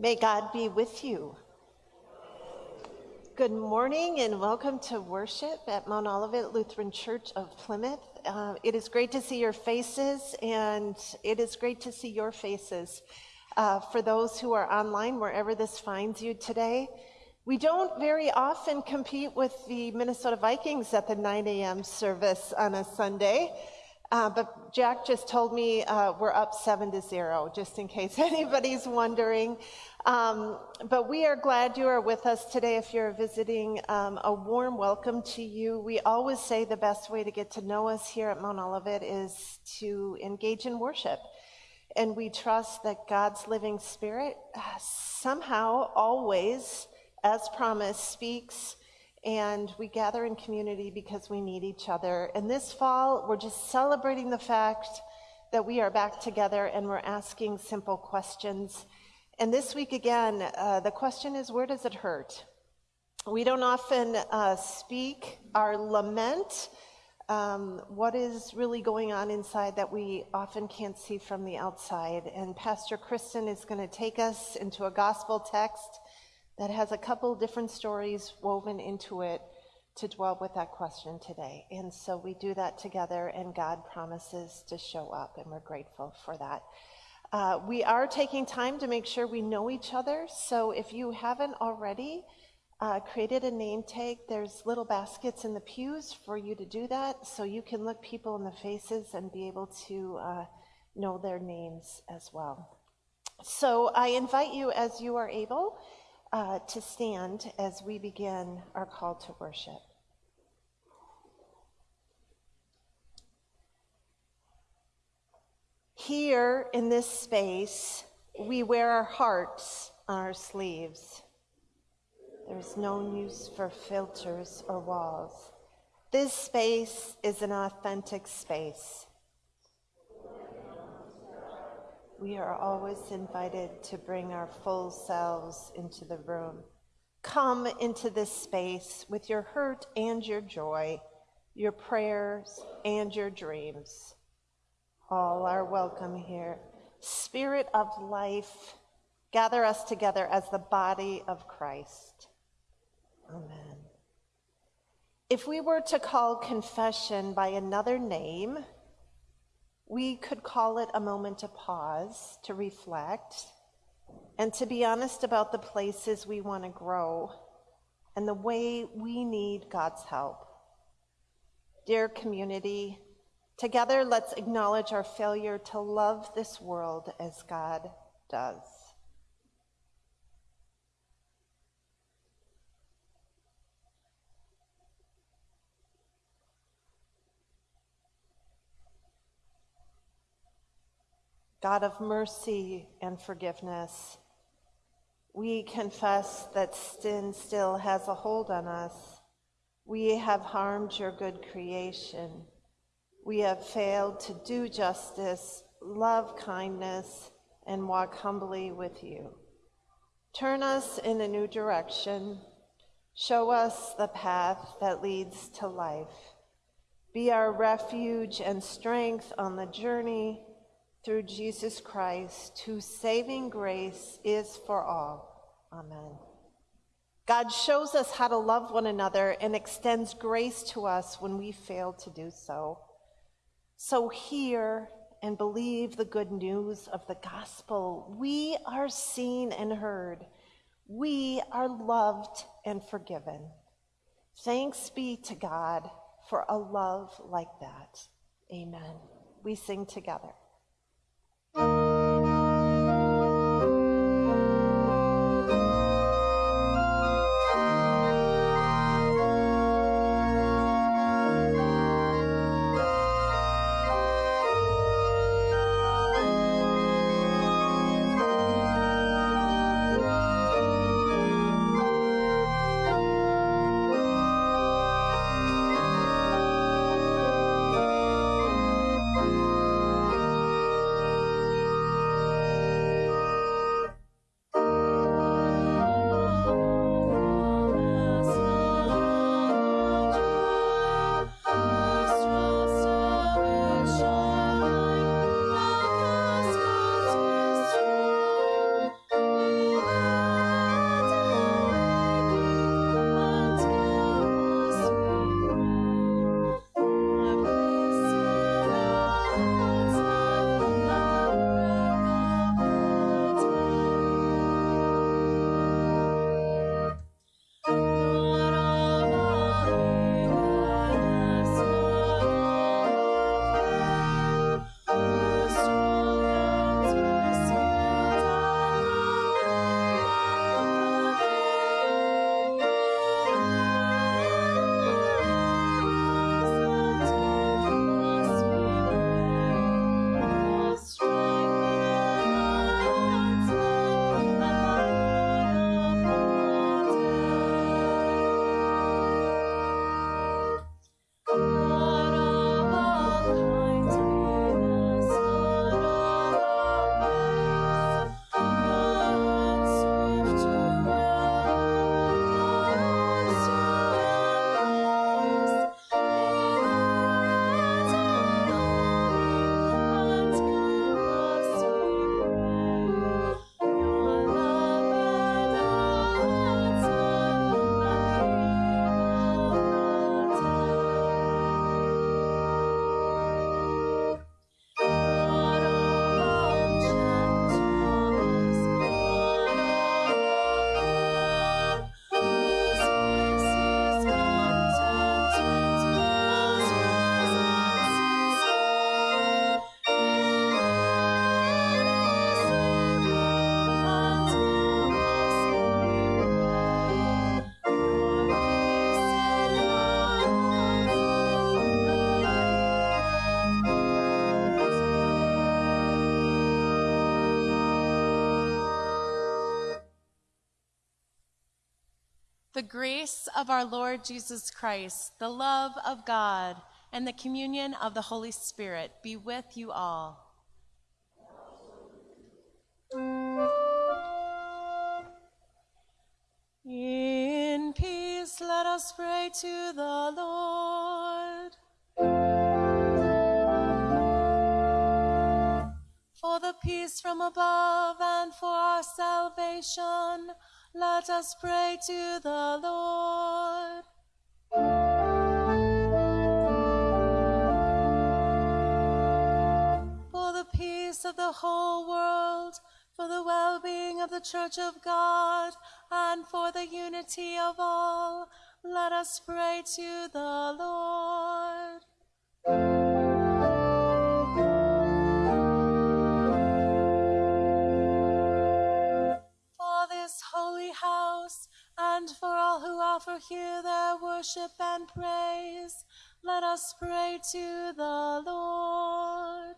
May God be with you. Good morning and welcome to worship at Mount Olivet Lutheran Church of Plymouth. Uh, it is great to see your faces, and it is great to see your faces. Uh, for those who are online, wherever this finds you today, we don't very often compete with the Minnesota Vikings at the 9 a.m. service on a Sunday. Uh, but Jack just told me uh, we're up seven to zero, just in case anybody's wondering. Um, but we are glad you are with us today. If you're visiting, um, a warm welcome to you. We always say the best way to get to know us here at Mount Olivet is to engage in worship. And we trust that God's living spirit uh, somehow, always, as promised, speaks and we gather in community because we need each other. And this fall, we're just celebrating the fact that we are back together and we're asking simple questions. And this week again, uh, the question is where does it hurt? We don't often uh, speak our lament, um, what is really going on inside that we often can't see from the outside. And Pastor Kristen is going to take us into a gospel text that has a couple different stories woven into it to dwell with that question today. And so we do that together, and God promises to show up, and we're grateful for that. Uh, we are taking time to make sure we know each other. So if you haven't already uh, created a name tag, there's little baskets in the pews for you to do that. So you can look people in the faces and be able to uh, know their names as well. So I invite you, as you are able, uh, to stand as we begin our call to worship. Here in this space, we wear our hearts on our sleeves. There's no use for filters or walls. This space is an authentic space. We are always invited to bring our full selves into the room. Come into this space with your hurt and your joy, your prayers and your dreams. All are welcome here. Spirit of life, gather us together as the body of Christ. Amen. If we were to call confession by another name, we could call it a moment to pause, to reflect, and to be honest about the places we want to grow and the way we need God's help. Dear community, together let's acknowledge our failure to love this world as God does. God of mercy and forgiveness, we confess that sin still has a hold on us. We have harmed your good creation. We have failed to do justice, love kindness, and walk humbly with you. Turn us in a new direction. Show us the path that leads to life. Be our refuge and strength on the journey through Jesus Christ, whose saving grace is for all. Amen. God shows us how to love one another and extends grace to us when we fail to do so. So hear and believe the good news of the gospel. We are seen and heard. We are loved and forgiven. Thanks be to God for a love like that. Amen. We sing together. Grace of our Lord Jesus Christ, the love of God, and the communion of the Holy Spirit be with you all. In peace, let us pray to the Lord. For the peace from above and for our salvation, let us pray to the Lord. For the peace of the whole world, for the well being of the Church of God, and for the unity of all, let us pray to the Lord. And for all who offer here their worship and praise, let us pray to the Lord.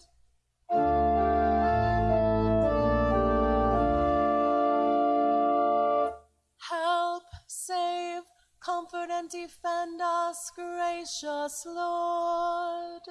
Help, save, comfort, and defend us, gracious Lord.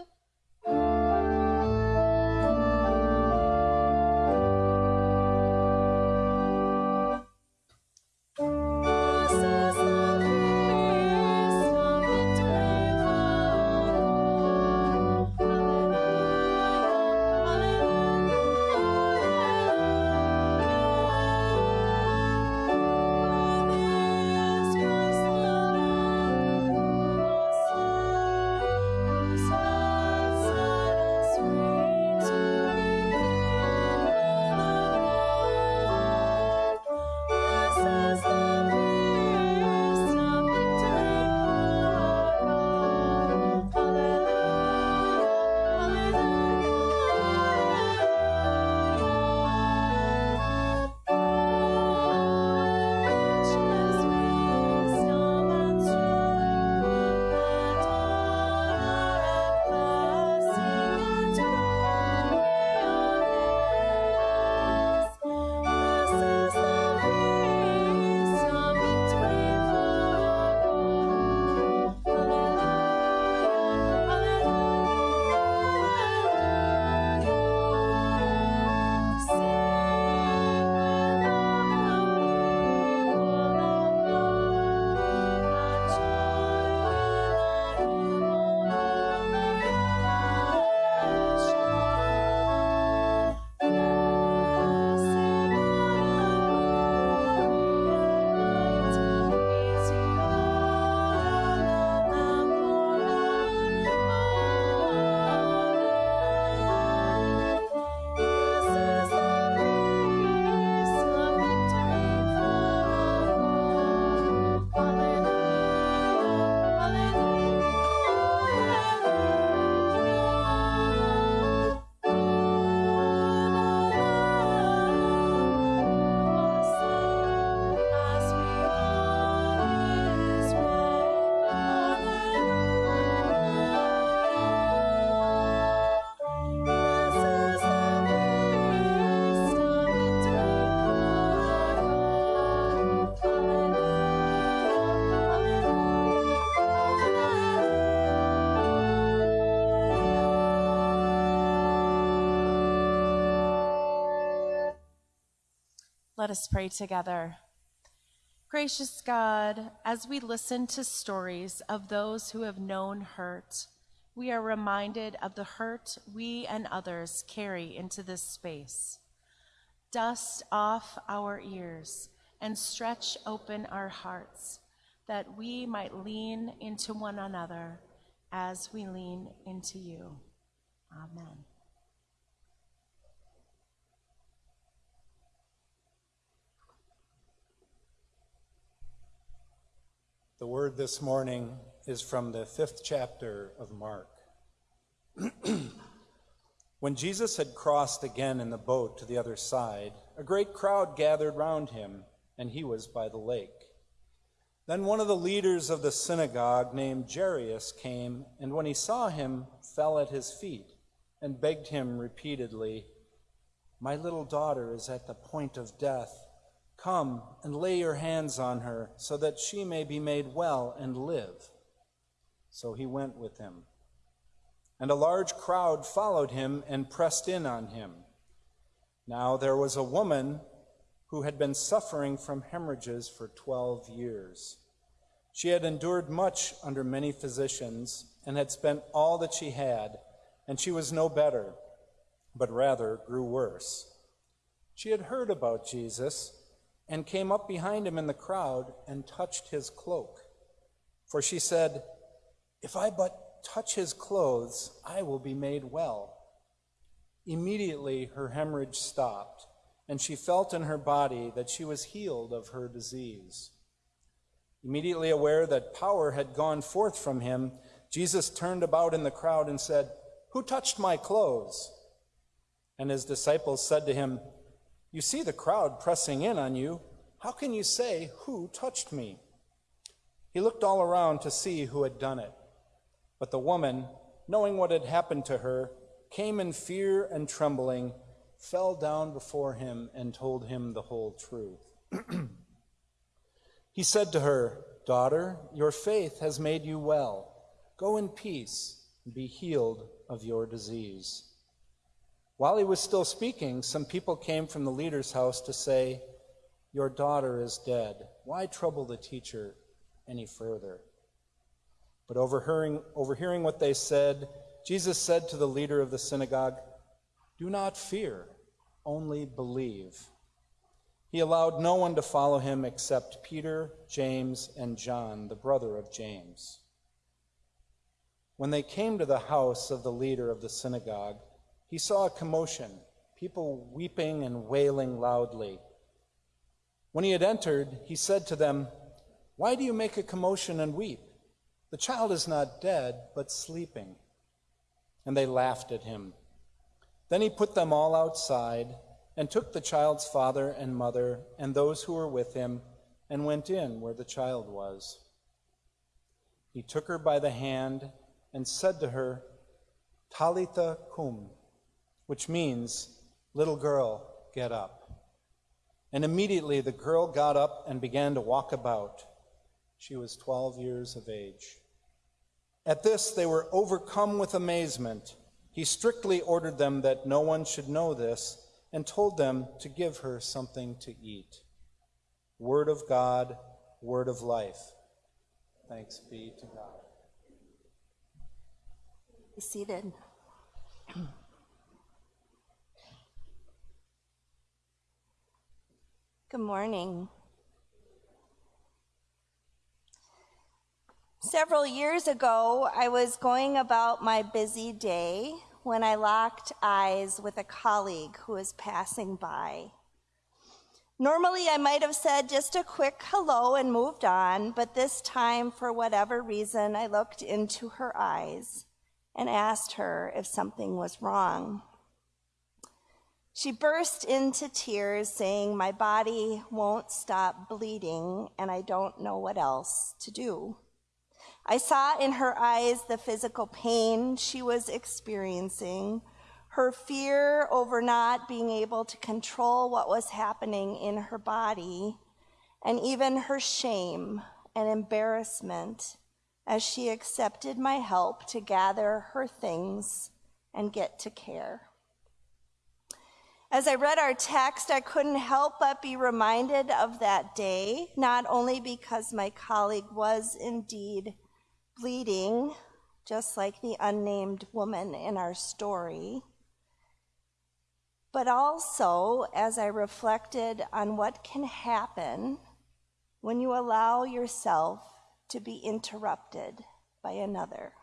Let us pray together. Gracious God, as we listen to stories of those who have known hurt, we are reminded of the hurt we and others carry into this space. Dust off our ears and stretch open our hearts that we might lean into one another as we lean into you. Amen. The word this morning is from the fifth chapter of Mark. when Jesus had crossed again in the boat to the other side, a great crowd gathered round him, and he was by the lake. Then one of the leaders of the synagogue, named Jairus, came, and when he saw him, fell at his feet and begged him repeatedly, My little daughter is at the point of death. Come and lay your hands on her, so that she may be made well and live. So he went with him. And a large crowd followed him and pressed in on him. Now there was a woman who had been suffering from hemorrhages for 12 years. She had endured much under many physicians and had spent all that she had, and she was no better, but rather grew worse. She had heard about Jesus and came up behind him in the crowd and touched his cloak. For she said, If I but touch his clothes, I will be made well. Immediately her hemorrhage stopped, and she felt in her body that she was healed of her disease. Immediately aware that power had gone forth from him, Jesus turned about in the crowd and said, Who touched my clothes? And his disciples said to him, you see the crowd pressing in on you. How can you say, Who touched me? He looked all around to see who had done it. But the woman, knowing what had happened to her, came in fear and trembling, fell down before him, and told him the whole truth. he said to her, Daughter, your faith has made you well. Go in peace and be healed of your disease. While he was still speaking, some people came from the leader's house to say, Your daughter is dead. Why trouble the teacher any further? But overhearing, overhearing what they said, Jesus said to the leader of the synagogue, Do not fear, only believe. He allowed no one to follow him except Peter, James, and John, the brother of James. When they came to the house of the leader of the synagogue, he saw a commotion, people weeping and wailing loudly. When he had entered, he said to them, Why do you make a commotion and weep? The child is not dead, but sleeping. And they laughed at him. Then he put them all outside and took the child's father and mother and those who were with him and went in where the child was. He took her by the hand and said to her, Talitha cum which means, Little girl, get up. And immediately the girl got up and began to walk about. She was 12 years of age. At this, they were overcome with amazement. He strictly ordered them that no one should know this and told them to give her something to eat. Word of God, word of life. Thanks be to God. Be seated. Good morning. Several years ago, I was going about my busy day when I locked eyes with a colleague who was passing by. Normally, I might have said just a quick hello and moved on, but this time, for whatever reason, I looked into her eyes and asked her if something was wrong. She burst into tears, saying, My body won't stop bleeding, and I don't know what else to do. I saw in her eyes the physical pain she was experiencing, her fear over not being able to control what was happening in her body, and even her shame and embarrassment as she accepted my help to gather her things and get to care. As I read our text, I couldn't help but be reminded of that day, not only because my colleague was indeed bleeding, just like the unnamed woman in our story, but also as I reflected on what can happen when you allow yourself to be interrupted by another.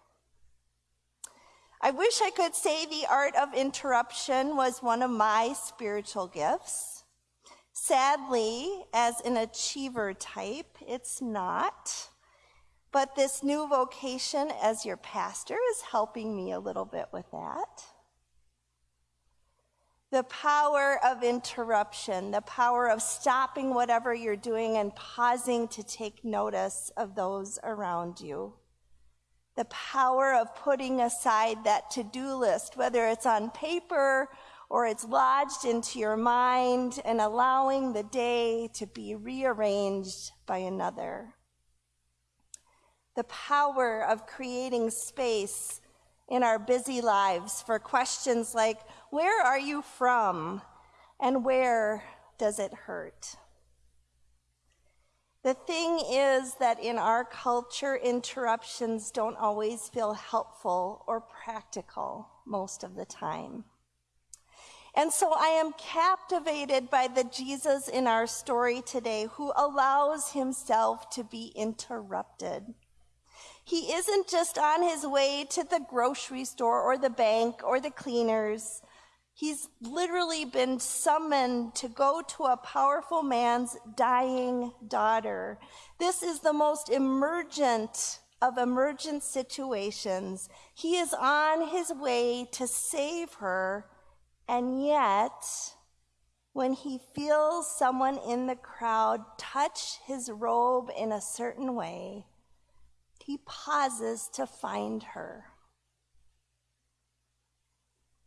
I wish I could say the art of interruption was one of my spiritual gifts. Sadly, as an achiever type, it's not. But this new vocation as your pastor is helping me a little bit with that. The power of interruption, the power of stopping whatever you're doing and pausing to take notice of those around you the power of putting aside that to do list, whether it's on paper or it's lodged into your mind and allowing the day to be rearranged by another. The power of creating space in our busy lives for questions like, Where are you from? and Where does it hurt? The thing is that in our culture, interruptions don't always feel helpful or practical most of the time. And so I am captivated by the Jesus in our story today who allows himself to be interrupted. He isn't just on his way to the grocery store or the bank or the cleaners. He's literally been summoned to go to a powerful man's dying daughter. This is the most emergent of emergent situations. He is on his way to save her, and yet, when he feels someone in the crowd touch his robe in a certain way, he pauses to find her.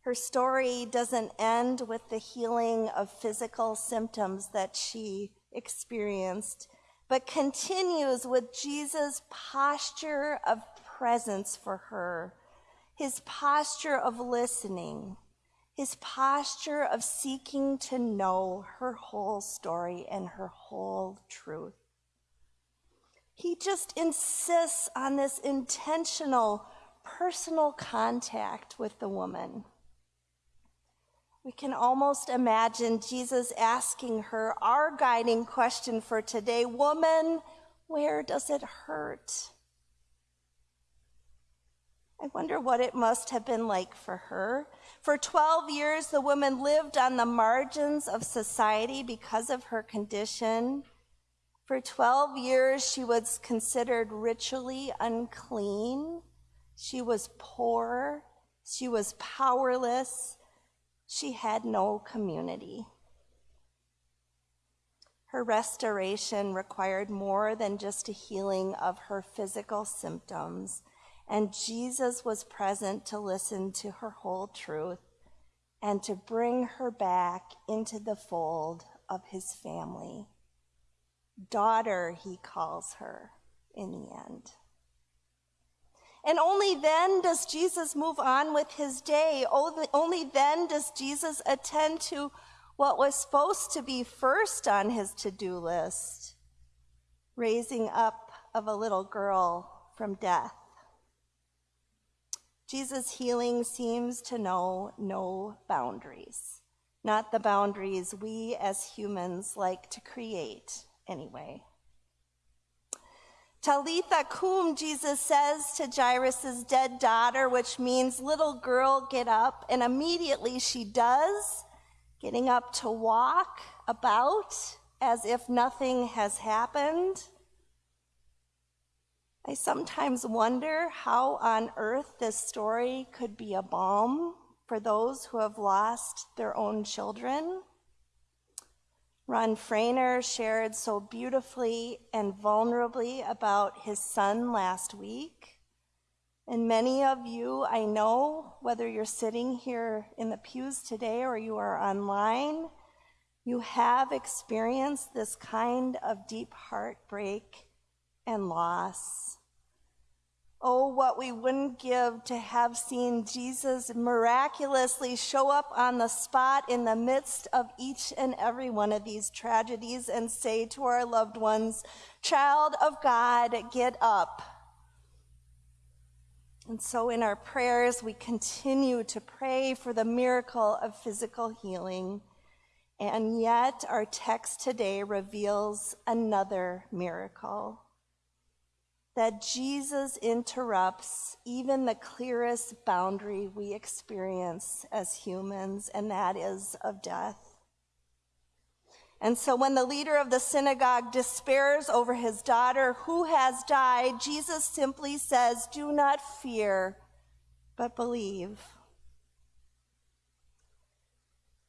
Her story doesn't end with the healing of physical symptoms that she experienced, but continues with Jesus' posture of presence for her, his posture of listening, his posture of seeking to know her whole story and her whole truth. He just insists on this intentional, personal contact with the woman. We can almost imagine Jesus asking her our guiding question for today Woman, where does it hurt? I wonder what it must have been like for her. For 12 years, the woman lived on the margins of society because of her condition. For 12 years, she was considered ritually unclean. She was poor. She was powerless she had no community. Her restoration required more than just a healing of her physical symptoms, and Jesus was present to listen to her whole truth and to bring her back into the fold of his family. Daughter, he calls her in the end. And only then does Jesus move on with his day. Only then does Jesus attend to what was supposed to be first on his to do list raising up of a little girl from death. Jesus' healing seems to know no boundaries, not the boundaries we as humans like to create anyway. Talitha cum, Jesus says to Jairus' dead daughter, which means little girl, get up. And immediately she does, getting up to walk about as if nothing has happened. I sometimes wonder how on earth this story could be a balm for those who have lost their own children. Ron Frainer shared so beautifully and vulnerably about his son last week. And many of you, I know, whether you're sitting here in the pews today or you are online, you have experienced this kind of deep heartbreak and loss. Oh, what we wouldn't give to have seen Jesus miraculously show up on the spot in the midst of each and every one of these tragedies and say to our loved ones, Child of God, get up. And so in our prayers, we continue to pray for the miracle of physical healing. And yet, our text today reveals another miracle that Jesus interrupts even the clearest boundary we experience as humans, and that is of death. And so when the leader of the synagogue despairs over his daughter who has died, Jesus simply says, Do not fear, but believe.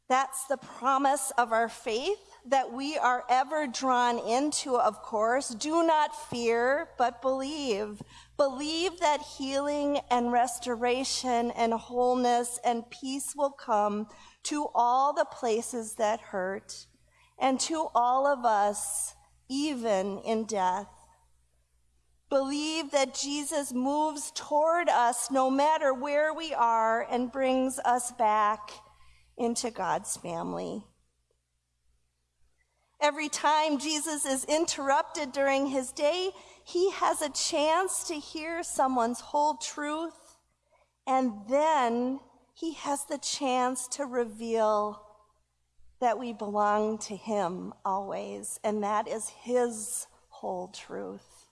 That's the promise of our faith that we are ever drawn into, of course. Do not fear, but believe. Believe that healing and restoration and wholeness and peace will come to all the places that hurt, and to all of us, even in death. Believe that Jesus moves toward us no matter where we are and brings us back into God's family. Every time Jesus is interrupted during his day, he has a chance to hear someone's whole truth, and then he has the chance to reveal that we belong to him always, and that is his whole truth.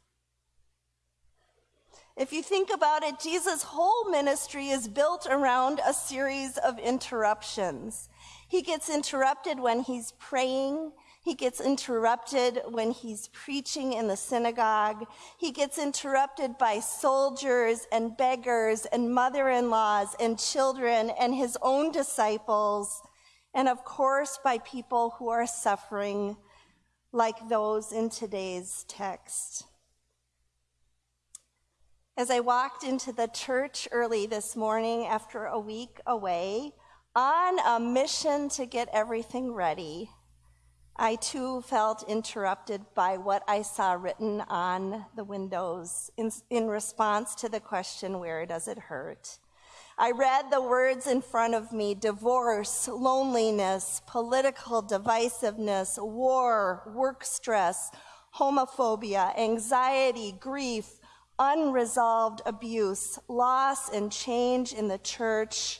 If you think about it, Jesus' whole ministry is built around a series of interruptions. He gets interrupted when he's praying. He gets interrupted when he's preaching in the synagogue. He gets interrupted by soldiers and beggars and mother in laws and children and his own disciples. And of course, by people who are suffering, like those in today's text. As I walked into the church early this morning after a week away on a mission to get everything ready, I too felt interrupted by what I saw written on the windows in, in, response to the question, Where does it hurt? I read the words in front of me divorce, loneliness, political divisiveness, war, work stress, homophobia, anxiety, grief, unresolved abuse, loss and change in the church,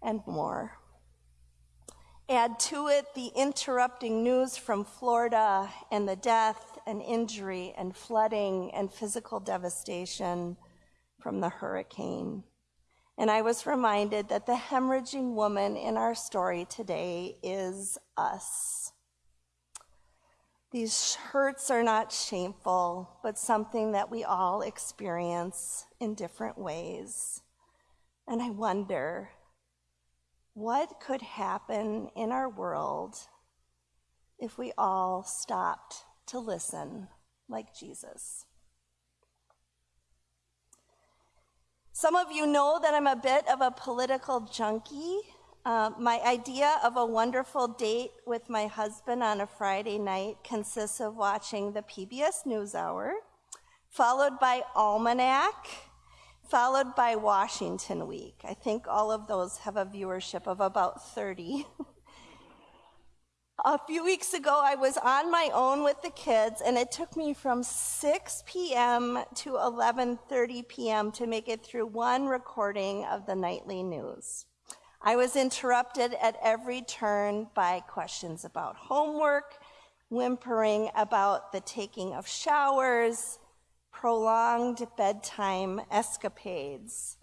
and more. Add to it the interrupting news from Florida and the death and injury and flooding and physical devastation from the hurricane. And I was reminded that the hemorrhaging woman in our story today is us. These hurts are not shameful, but something that we all experience in different ways. And I wonder what could happen in our world if we all stopped to listen like Jesus? Some of you know that I'm a bit of a political junkie. Uh, my idea of a wonderful date with my husband on a Friday night consists of watching the PBS NewsHour, followed by Almanac, followed by Washington Week. I think all of those have a viewership of about 30. a few weeks ago, I was on my own with the kids, and it took me from 6 p.m. to 11:30 p.m. to make it through one recording of the nightly news. I was interrupted at every turn by questions about homework, whimpering about the taking of showers, prolonged bedtime escapades.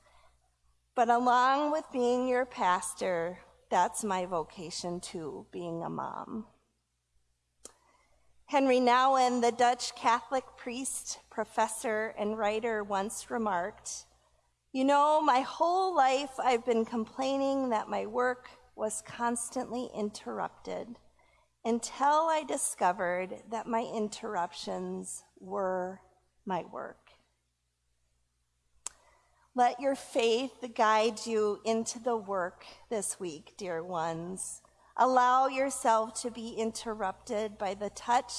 But along with being your pastor, that's my vocation too, being a mom. Henri Nouwen, the Dutch Catholic priest, professor, and writer, once remarked You know, my whole life I've been complaining that my work was constantly interrupted until I discovered that my interruptions were my work. Let your faith guide you into the work this week, dear ones. Allow yourself to be interrupted by the touch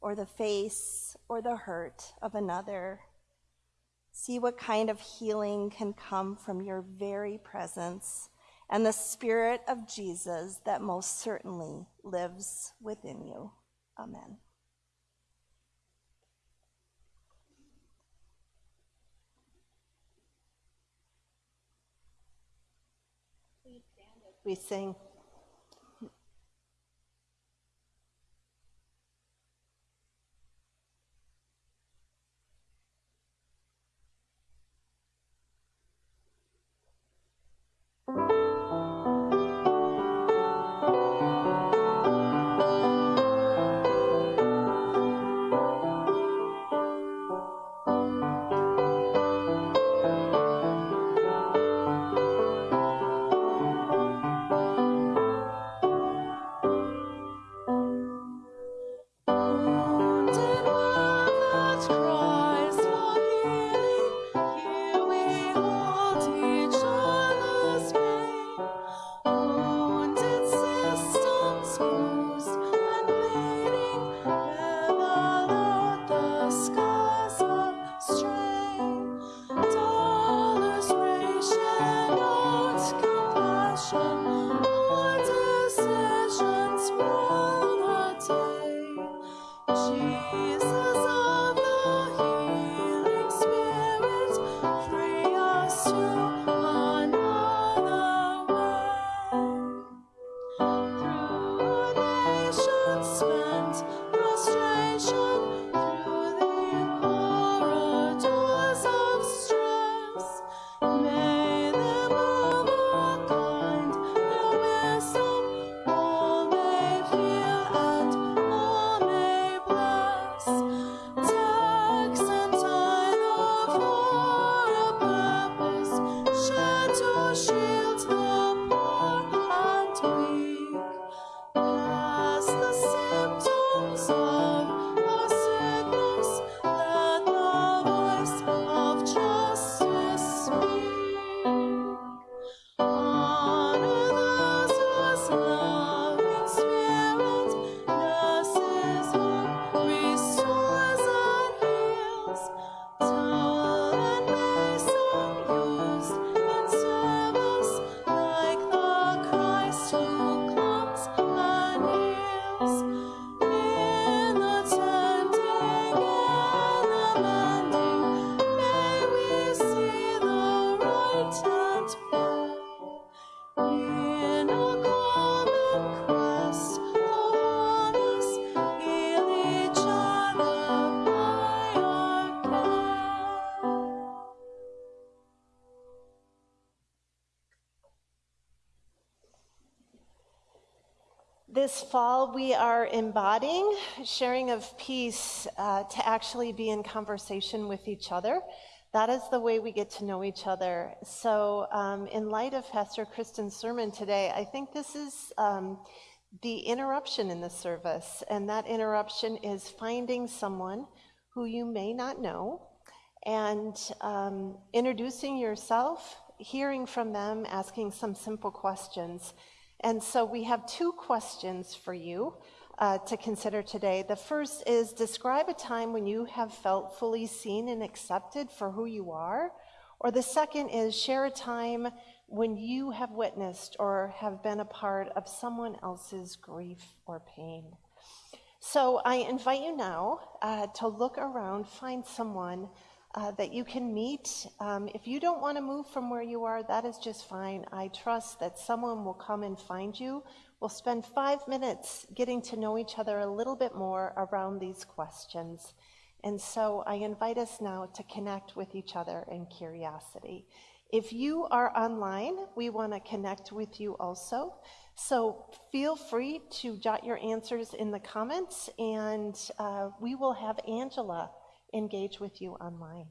or the face or the hurt of another. See what kind of healing can come from your very presence and the Spirit of Jesus that most certainly lives within you. Amen. We sing. Fall, we are embodying sharing of peace uh, to actually be in conversation with each other. That is the way we get to know each other. So, um, in light of Pastor Kristen's sermon today, I think this is um, the interruption in the service. And that interruption is finding someone who you may not know and um, introducing yourself, hearing from them, asking some simple questions. And so we have two questions for you uh, to consider today. The first is describe a time when you have felt fully seen and accepted for who you are. Or the second is share a time when you have witnessed or have been a part of someone else's grief or pain. So I invite you now uh, to look around, find someone uh, that you can meet. Um, if you don't want to move from where you are, that is just fine. I trust that someone will come and find you. We'll spend five minutes getting to know each other a little bit more around these questions. And so I invite us now to connect with each other in curiosity. If you are online, we want to connect with you also. So feel free to jot your answers in the comments, and uh, we will have Angela engage with you online.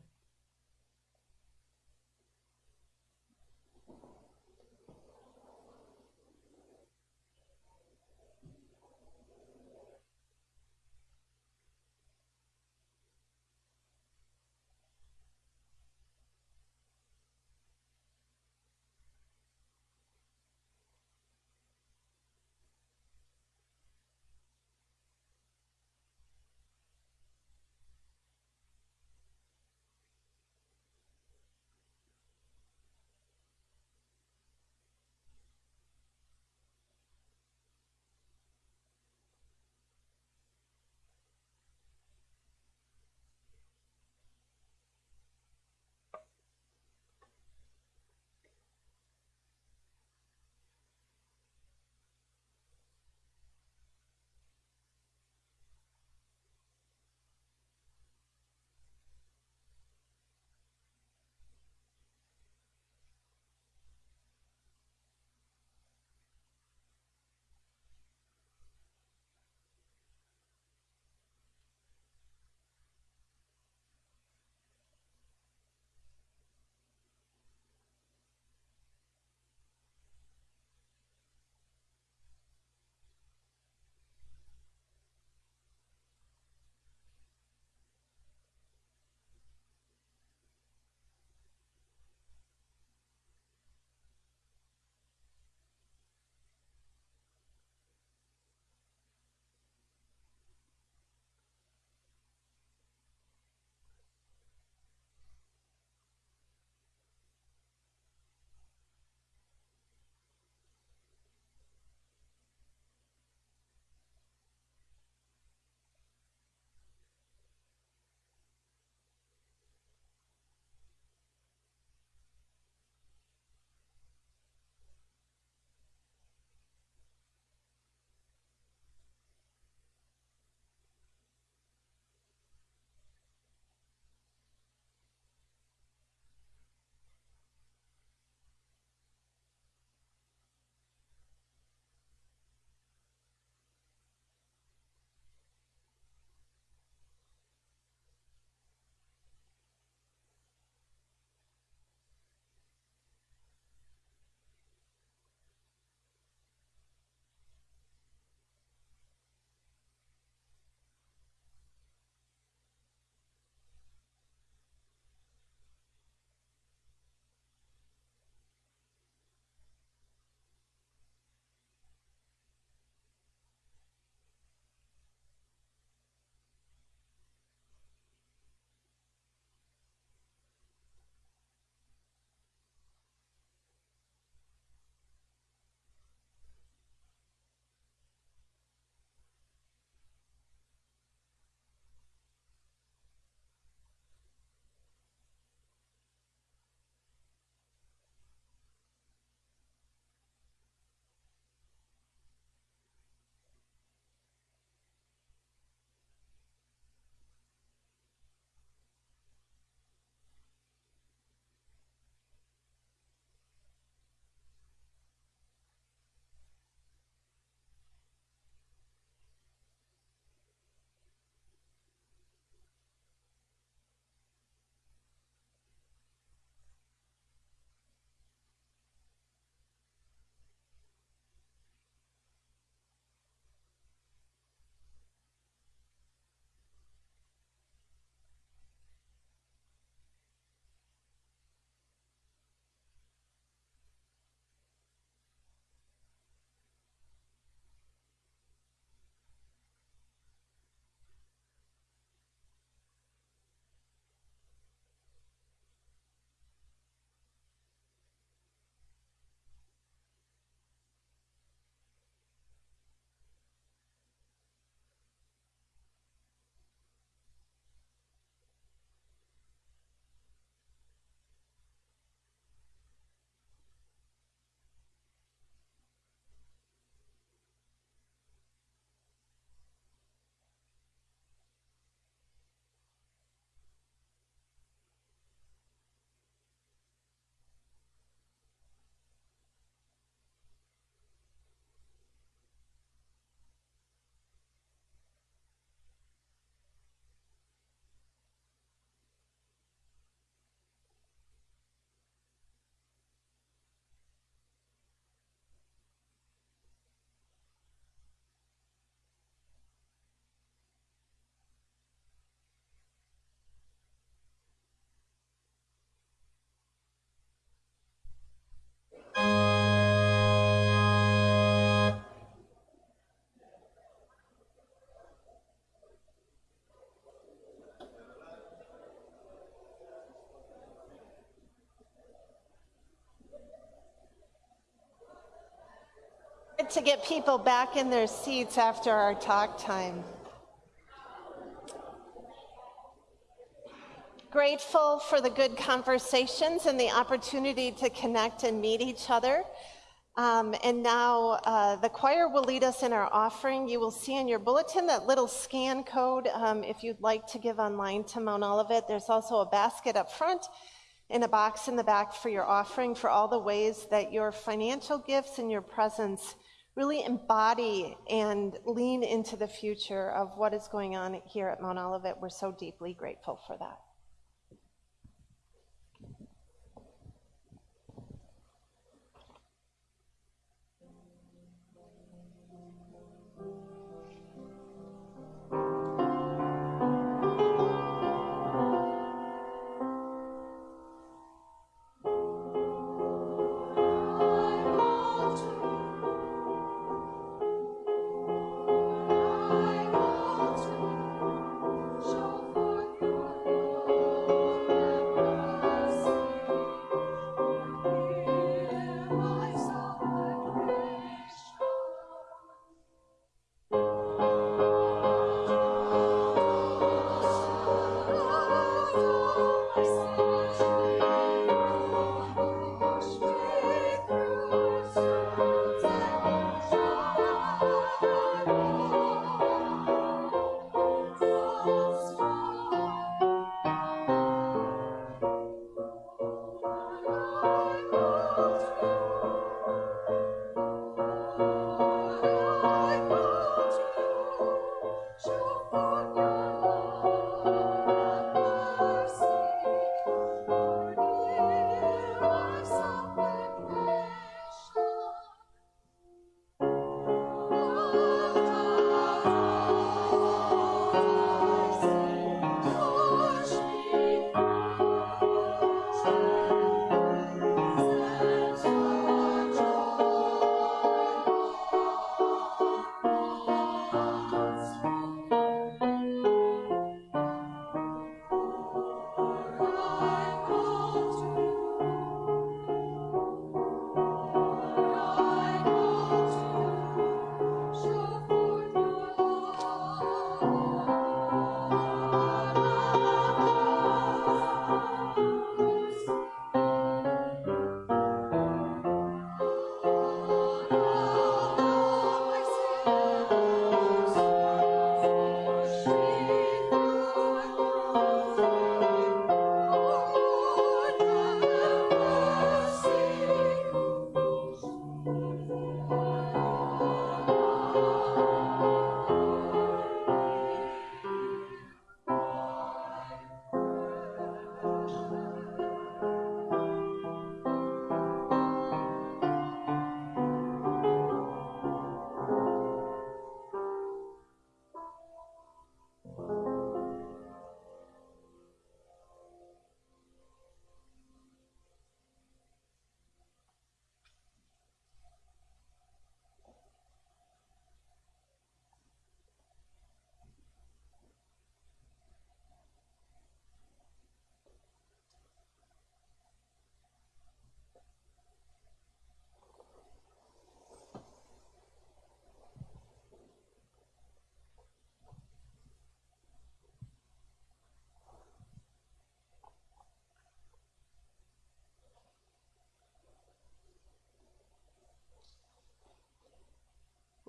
To get people back in their seats after our talk time. Grateful for the good conversations and the opportunity to connect and meet each other. Um, and now uh, the choir will lead us in our offering. You will see in your bulletin that little scan code um, if you'd like to give online to Mount Olivet. There's also a basket up front and a box in the back for your offering for all the ways that your financial gifts and your presence really embody and lean into the future of what is going on here at Mount Olivet. We're so deeply grateful for that.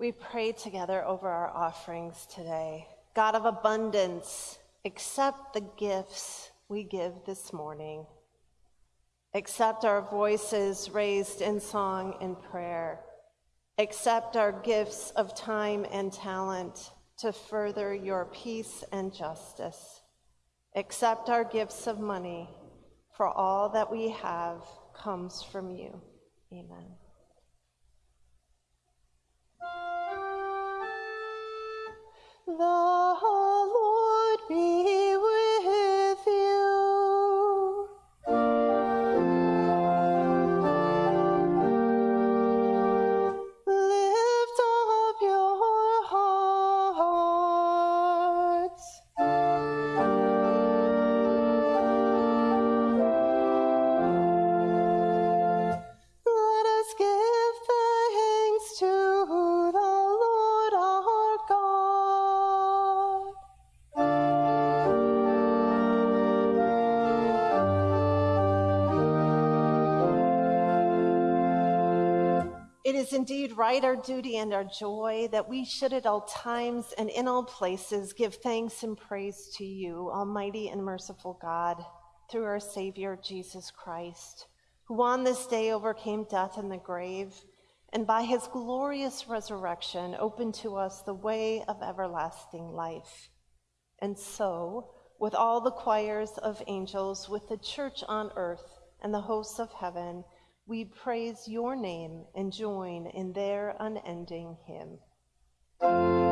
We pray together over our offerings today. God of abundance, accept the gifts we give this morning. Accept our voices raised in song and prayer. Accept our gifts of time and talent to further your peace and justice. Accept our gifts of money, for all that we have comes from you. Amen. The Lord be is right, our duty and our joy, that we should at all times and in all places give thanks and praise to you, Almighty and merciful God, through our Savior Jesus Christ, who on this day overcame death and the grave, and by his glorious resurrection opened to us the way of everlasting life. And so, with all the choirs of angels, with the church on earth and the hosts of heaven, we praise your name and join in their unending hymn.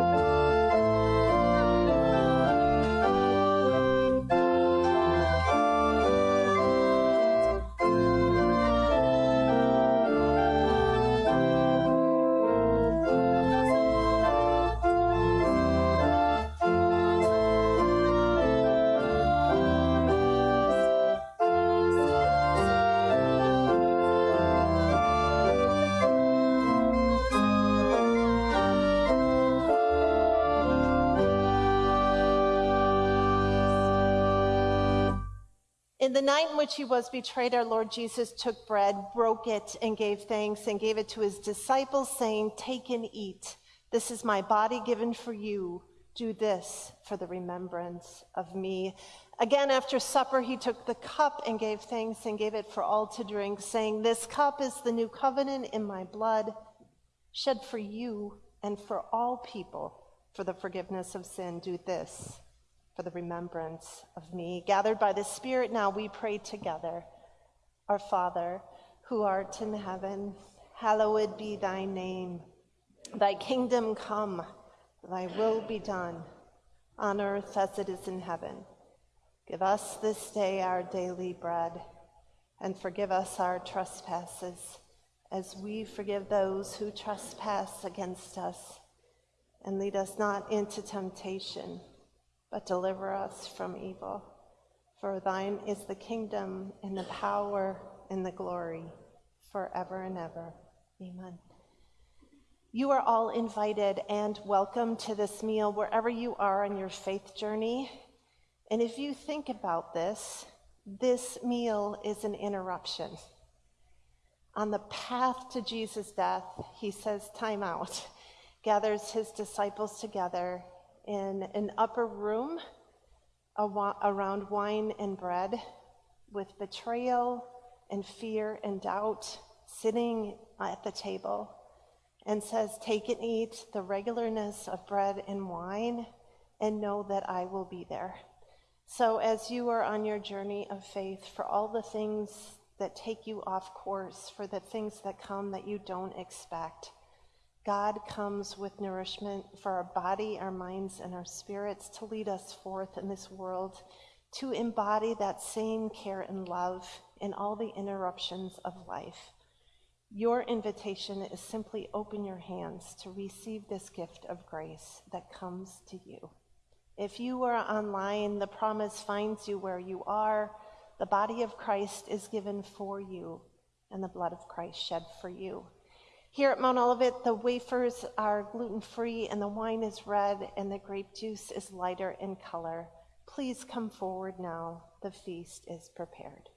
The night in which he was betrayed, our Lord Jesus took bread, broke it, and gave thanks, and gave it to his disciples, saying, Take and eat. This is my body given for you. Do this for the remembrance of me. Again, after supper, he took the cup and gave thanks and gave it for all to drink, saying, This cup is the new covenant in my blood, shed for you and for all people for the forgiveness of sin. Do this for the remembrance of me. Gathered by the Spirit, now we pray together. Our Father, who art in heaven, hallowed be thy name. Thy kingdom come, thy will be done, on earth as it is in heaven. Give us this day our daily bread, and forgive us our trespasses, as we forgive those who trespass against us. And lead us not into temptation but deliver us from evil. For thine is the kingdom and the power and the glory forever and ever. Amen. You are all invited and welcome to this meal wherever you are on your faith journey. And if you think about this, this meal is an interruption. On the path to Jesus' death, he says, Time out, gathers his disciples together, in an upper room around wine and bread with betrayal and fear and doubt sitting at the table and says, Take and eat the regularness of bread and wine and know that I will be there. So, as you are on your journey of faith, for all the things that take you off course, for the things that come that you don't expect, God comes with nourishment for our body, our minds, and our spirits to lead us forth in this world, to embody that same care and love in all the interruptions of life. Your invitation is simply open your hands to receive this gift of grace that comes to you. If you are online, the promise finds you where you are. The body of Christ is given for you, and the blood of Christ shed for you. Here at Mount Olivet, the wafers are gluten free and the wine is red and the grape juice is lighter in color. Please come forward now. The feast is prepared.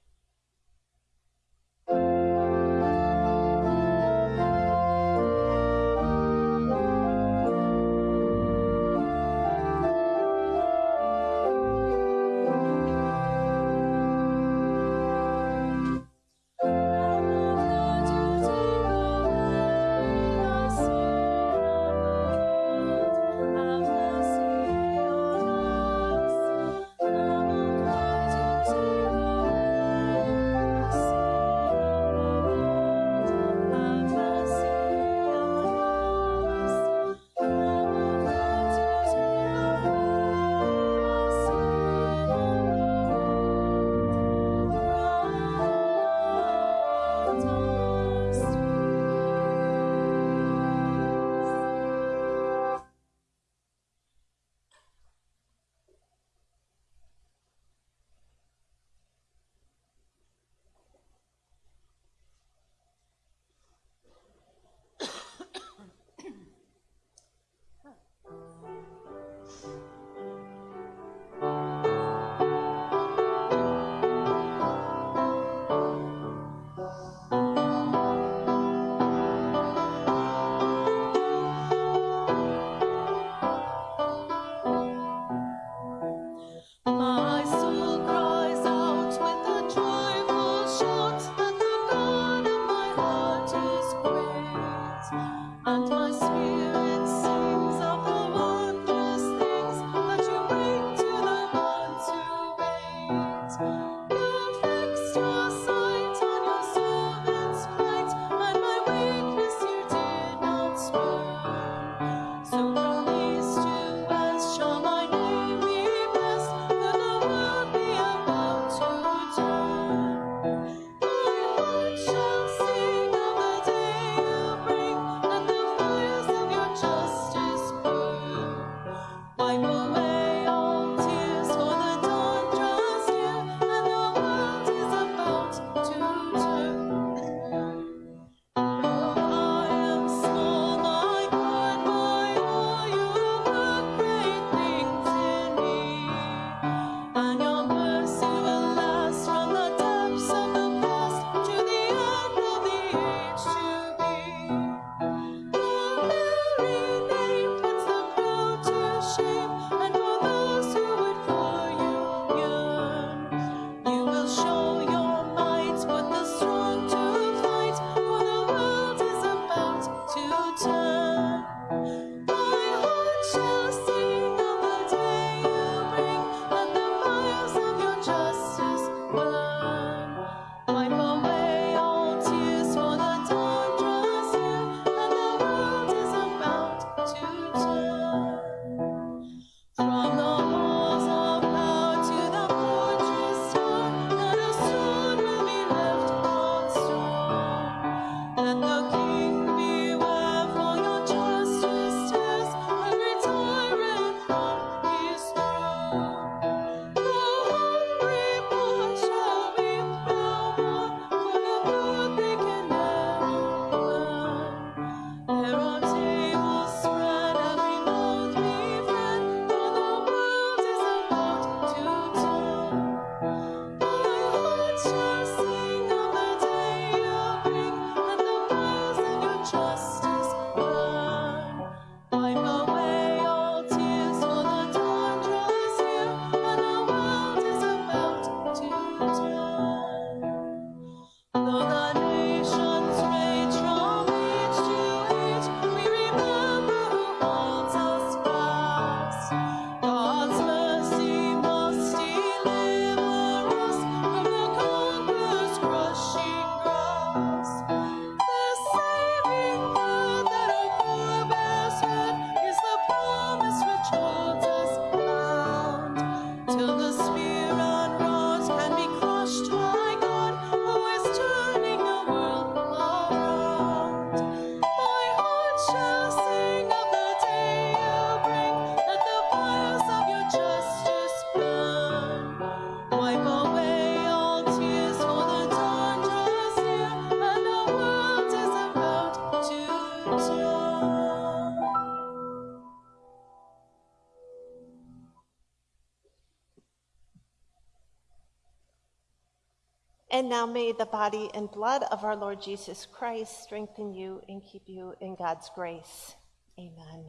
Now may the body and blood of our Lord Jesus Christ strengthen you and keep you in God's grace. Amen.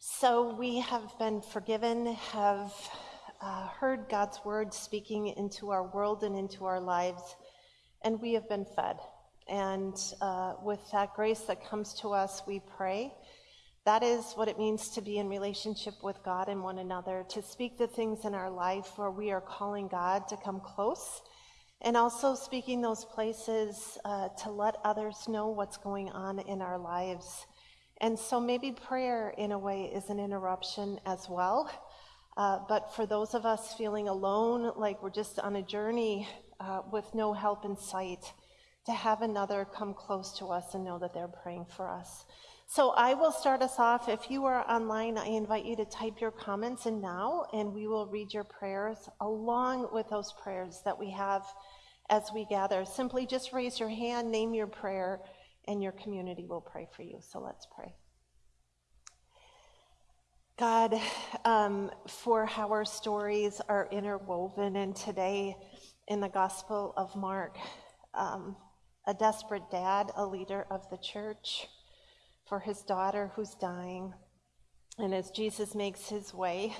So we have been forgiven, have uh, heard God's word speaking into our world and into our lives, and we have been fed. And uh, with that grace that comes to us, we pray. That is what it means to be in relationship with God and one another, to speak the things in our life where we are calling God to come close and also speaking those places uh, to let others know what's going on in our lives. And so maybe prayer, in a way, is an interruption as well. Uh, but for those of us feeling alone, like we're just on a journey uh, with no help in sight, to have another come close to us and know that they're praying for us. So I will start us off. If you are online, I invite you to type your comments in now, and we will read your prayers along with those prayers that we have as we gather. Simply just raise your hand, name your prayer, and your community will pray for you. So let's pray. God, um, for how our stories are interwoven, and today in the Gospel of Mark, um, a desperate dad, a leader of the church, for his daughter who's dying. And as Jesus makes his way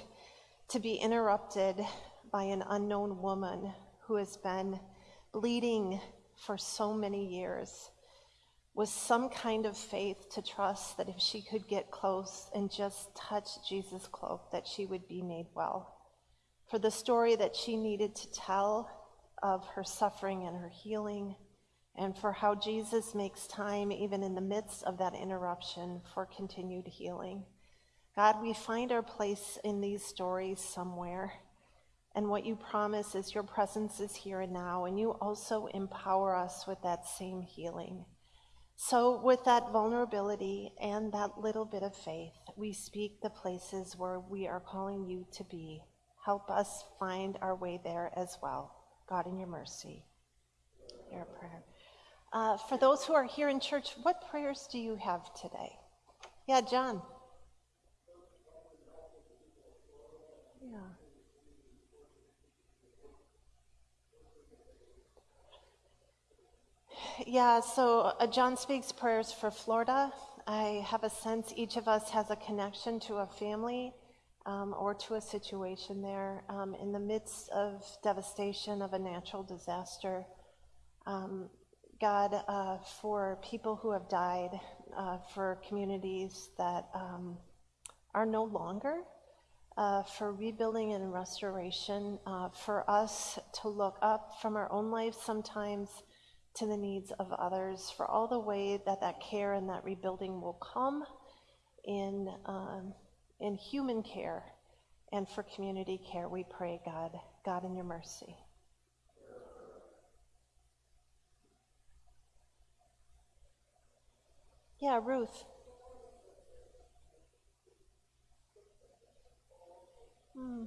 to be interrupted by an unknown woman who has been bleeding for so many years was some kind of faith to trust that if she could get close and just touch Jesus' cloak, that she would be made well. For the story that she needed to tell of her suffering and her healing, and for how Jesus makes time, even in the midst of that interruption, for continued healing. God, we find our place in these stories somewhere. And what you promise is your presence is here and now, and you also empower us with that same healing. So, with that vulnerability and that little bit of faith, we speak the places where we are calling you to be. Help us find our way there as well. God, in your mercy. A prayer. Uh, for those who are here in church, what prayers do you have today? Yeah, John. Yeah. Yeah, so uh, John speaks prayers for Florida. I have a sense each of us has a connection to a family um, or to a situation there um, in the midst of devastation of a natural disaster. Um, God, uh, for people who have died, uh, for communities that um, are no longer, uh, for rebuilding and restoration, uh, for us to look up from our own lives sometimes to the needs of others, for all the way that that care and that rebuilding will come in, um, in human care and for community care. We pray, God, God in your mercy. Yeah, Ruth. Hmm.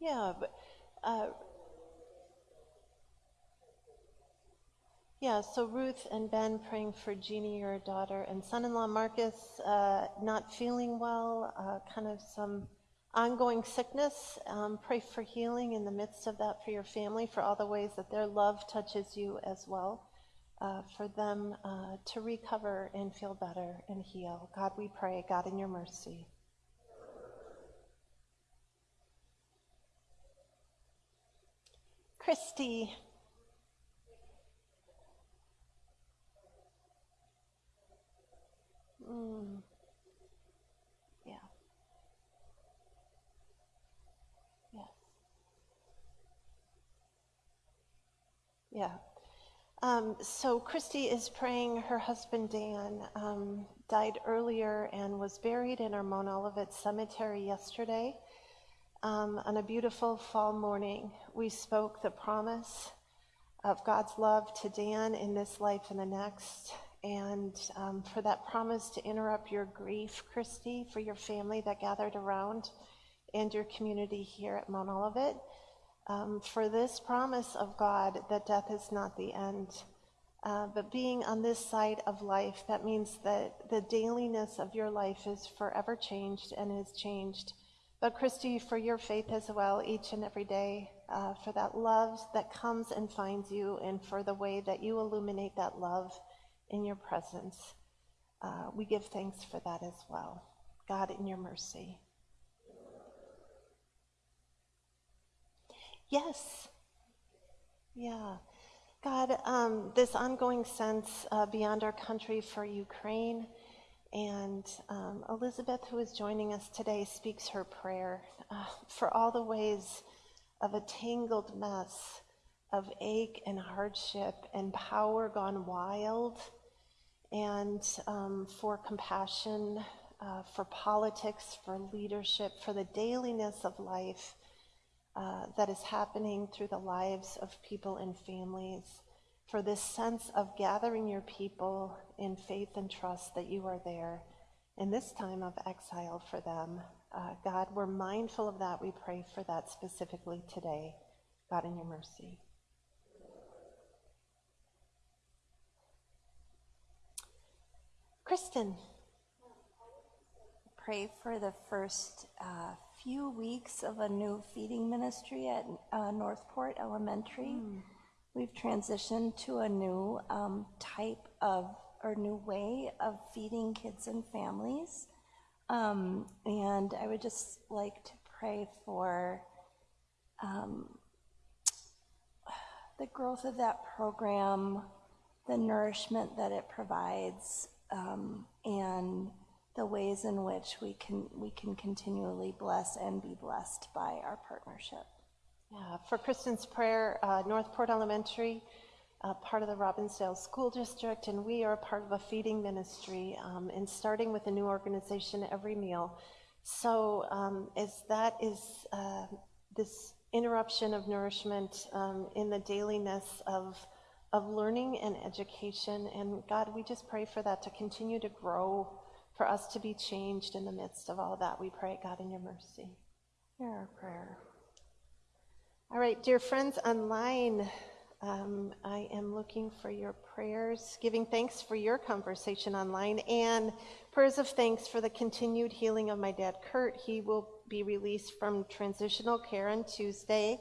Yeah, but uh, yeah. So Ruth and Ben praying for Jeannie, your daughter, and son-in-law Marcus uh, not feeling well, uh, kind of some ongoing sickness. Um, pray for healing in the midst of that for your family, for all the ways that their love touches you as well. Uh, for them uh, to recover and feel better and heal. God, we pray, God, in your mercy. Christy. Mm. Yeah. Um, so Christy is praying. Her husband Dan um, died earlier and was buried in our Olivet Cemetery yesterday. Um, on a beautiful fall morning, we spoke the promise of God's love to Dan in this life and the next. And um, for that promise to interrupt your grief, Christy, for your family that gathered around and your community here at Mount Olivet, um, for this promise of God that death is not the end. Uh, but being on this side of life, that means that the dailiness of your life is forever changed and is changed but Christy, for your faith as well, each and every day, uh, for that love that comes and finds you, and for the way that you illuminate that love in your presence. Uh, we give thanks for that as well. God, in your mercy. Yes. Yeah. God, um, this ongoing sense uh, beyond our country for Ukraine and um, Elizabeth, who is joining us today, speaks her prayer uh, for all the ways of a tangled mess of ache and hardship and power gone wild, and um, for compassion, uh, for politics, for leadership, for the dailiness of life uh, that is happening through the lives of people and families for this sense of gathering your people in faith and trust that you are there in this time of exile for them. Uh, God, we're mindful of that. We pray for that specifically today. God, in your mercy. Kristen. Pray for the first uh, few weeks of a new feeding ministry at uh, Northport Elementary. Mm we've transitioned to a new um, type of or new way of feeding kids and families. Um, and I would just like to pray for um, the growth of that program, the nourishment that it provides, um, and the ways in which we can we can continually bless and be blessed by our partnership. Yeah, for Kristen's prayer, uh, Northport Elementary, uh, part of the Robbinsdale School District, and we are part of a feeding ministry, um, and starting with a new organization every meal. So um, as that is uh, this interruption of nourishment um, in the dailiness of of learning and education, and God, we just pray for that to continue to grow, for us to be changed in the midst of all that. We pray, God, in your mercy. Hear our prayer. All right, dear friends online, um, I am looking for your prayers, giving thanks for your conversation online, and prayers of thanks for the continued healing of my dad, Kurt. He will be released from transitional care on Tuesday.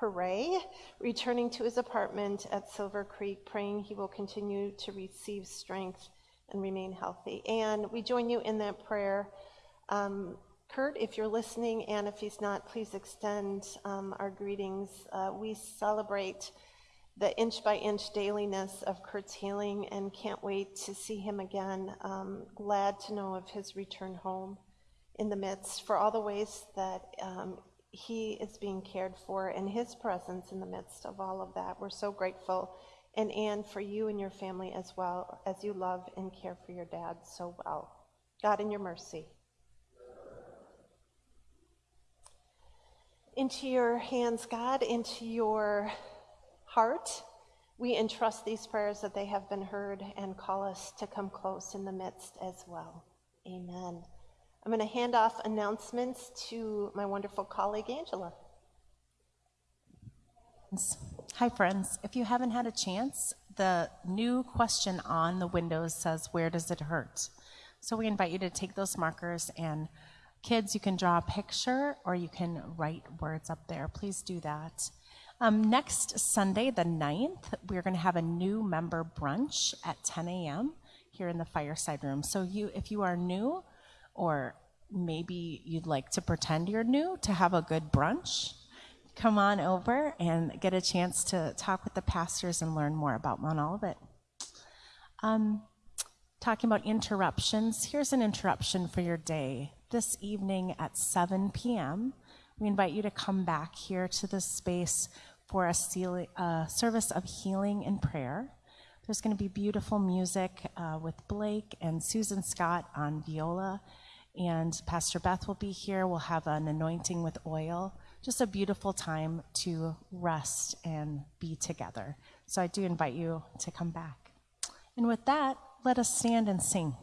Hooray! Returning to his apartment at Silver Creek, praying he will continue to receive strength and remain healthy. And we join you in that prayer. Um, Kurt, if you're listening, and if he's not, please extend um, our greetings. Uh, we celebrate the inch by inch dailiness of Kurt's healing and can't wait to see him again. Um, glad to know of his return home in the midst for all the ways that um, he is being cared for and his presence in the midst of all of that. We're so grateful. And Anne, for you and your family as well, as you love and care for your dad so well. God, in your mercy. Into your hands, God, into your heart, we entrust these prayers that they have been heard and call us to come close in the midst as well. Amen. I'm going to hand off announcements to my wonderful colleague, Angela. Hi, friends. If you haven't had a chance, the new question on the windows says, Where does it hurt? So we invite you to take those markers and Kids, you can draw a picture or you can write words up there. Please do that. Um, next Sunday, the 9th, we're going to have a new member brunch at 10 a.m. here in the fireside room. So, you, if you are new, or maybe you'd like to pretend you're new to have a good brunch, come on over and get a chance to talk with the pastors and learn more about Mount Olivet. Um, talking about interruptions, here's an interruption for your day this evening at 7 p.m. We invite you to come back here to this space for a, service of healing and prayer. There's going to be beautiful music uh, with Blake and Susan Scott on viola, and Pastor Beth will be here. We'll have an anointing with oil. Just a beautiful time to rest and be together. So I do invite you to come back. And with that, let us stand and sing.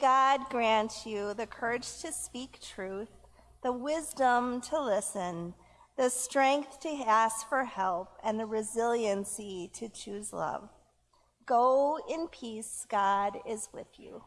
God grant you the courage to speak truth, the wisdom to listen, the strength to ask for help, and the resiliency to choose love. Go in peace. God is with you.